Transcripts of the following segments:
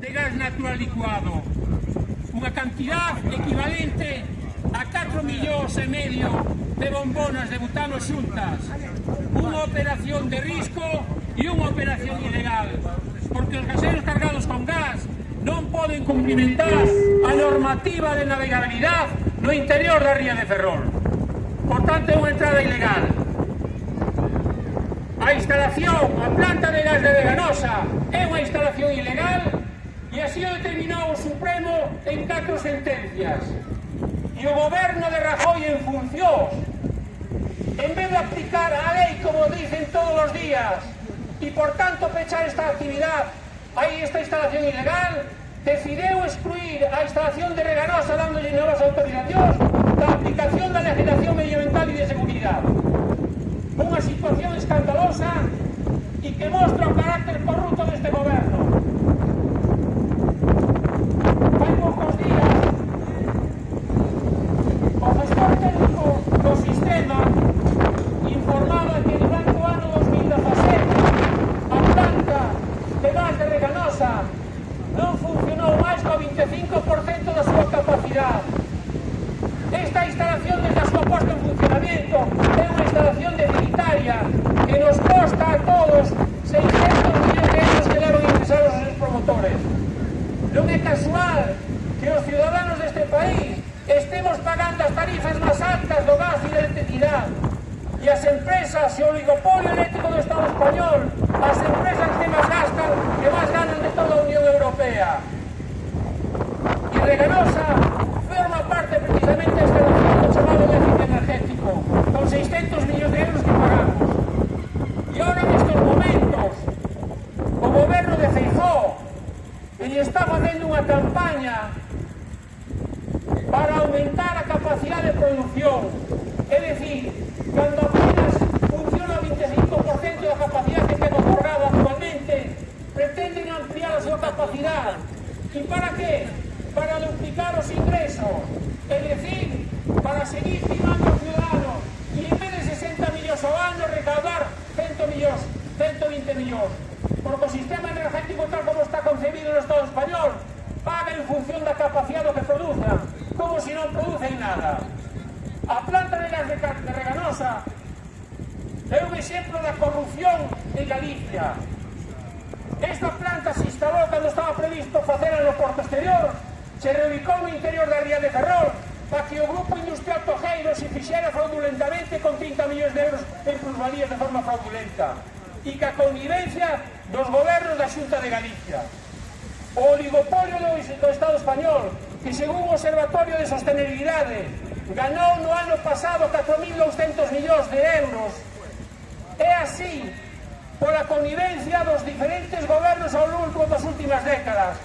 de gas natural licuado. Unha cantidad equivalente a 4 millóns e medio de bombonas de butano xuntas. Unha operación de risco e unha operación ilegal. Porque os gaseros cargados con gas non poden cumplimentar a normativa de navegabilidade no interior da ría de Ferrol. Por tanto, é unha entrada ilegal a instalación, a planta de gas de Veganosa é unha instalación así o determinou o Supremo en catro sentencias. E o goberno de Rajoy en funcións, en vez de aplicar a lei como dicen todos os días, e por tanto pechar esta actividade, aí esta instalación ilegal, decideu excluir a instalación de Reganosa dándolle novas autorizacións da aplicación da legislación medioambiental e de seguridade. Unha situación escandalosa e que mostra o 25% da súa capacidade. Esta instalación desde a súa posta en funcionamento é unha instalación deficitaria que nos costa a todos 600 millóns de euros que levan ingresados os promotores. Non é casual que os ciudadanos deste país estemos pagando as tarifas máis altas do gas e da electricidade e as empresas e o oligopolio eléctrico do Estado español, as empresas Veganosa forma parte precisamente deste concepto chamado déficit energético, con 600 millóns de euros que pagamos. E ahora nestes momentos, o goberno de Feijó lle está facendo unha campaña para aumentar a capacidade de producción. É dicir, cando apenas funciona o 25% da capacidade que ten otorgada actualmente, pretenden ampliar a súa capacidade. E para que? seguir primando o ciudadano e en vez de 60 millóns ao ano recaudar 100 millóns, 120 millóns. Porque o sistema energético tal como está concebido no Estado español paga en función da capacidade que produza, como se si non producen nada. A planta de gas de, de Reganosa é un exemplo da corrupción en Galicia. Esta planta se instalou cando estaba previsto facela no porto exterior, se reubicou no interior da Ría de Ferrol para que o Grupo Industrial Tojeiro se fixera fraudulentamente con 30 millóns de euros en plusvalías de forma fraudulenta e que a connivencia dos gobernos da Xunta de Galicia. O oligopolio do, do Estado Español, que según o Observatorio de Sostenibilidade ganou no ano pasado 4.200 millóns de euros, é así pola connivencia dos diferentes gobernos ao longo das últimas décadas.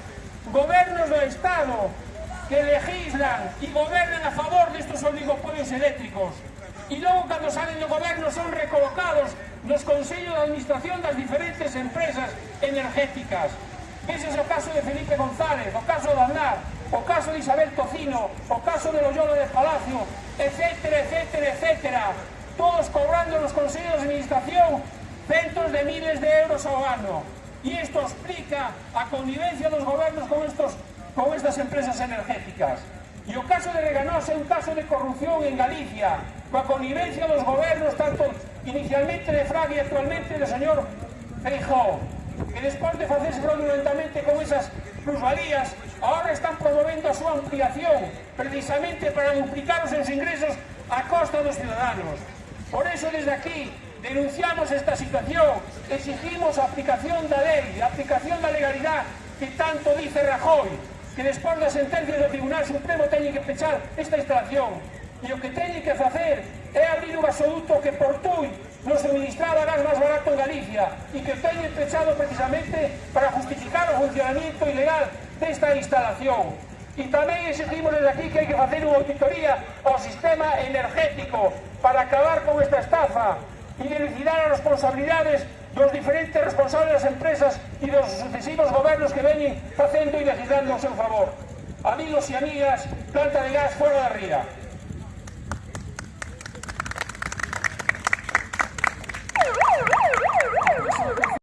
Gobernos do Estado que legislan e gobernan a favor destes oligopolios eléctricos e logo cando salen do goberno son recolocados nos consellos de administración das diferentes empresas energéticas Veses o caso de Felipe González, o caso de Aznar, o caso de Isabel Tocino, o caso de Loyola de Palacio, etcétera, etcétera, etcétera. Todos cobrando nos consellos de administración centos de miles de euros ao ano. E isto explica a convivencia dos gobernos con estos con estas empresas energéticas. E o caso de Reganós é un caso de corrupción en Galicia, coa connivencia dos gobernos, tanto inicialmente de Fraga e actualmente do señor Feijó, que despois de facerse fraudulentamente con esas plusvalías, ahora están promovendo a súa ampliación, precisamente para duplicar os seus ingresos a costa dos ciudadanos. Por eso, desde aquí, denunciamos esta situación, exigimos a aplicación da lei, a aplicación da legalidade que tanto dice Rajoy, que despois da sentencia do Tribunal Supremo teñen que pechar esta instalación e o que teñen que facer é abrir un gasoduto que por Tui non suministraba gas máis barato en Galicia e que teñen pechado precisamente para justificar o funcionamiento ilegal desta instalación. E tamén exigimos desde aquí que hai que facer unha auditoría ao sistema energético para acabar con esta estafa identificar as responsabilidades dos diferentes responsables das empresas e dos sucesivos gobernos que veñen facendo e legislando ao seu favor. Amigos e amigas, planta de gas fora da ría.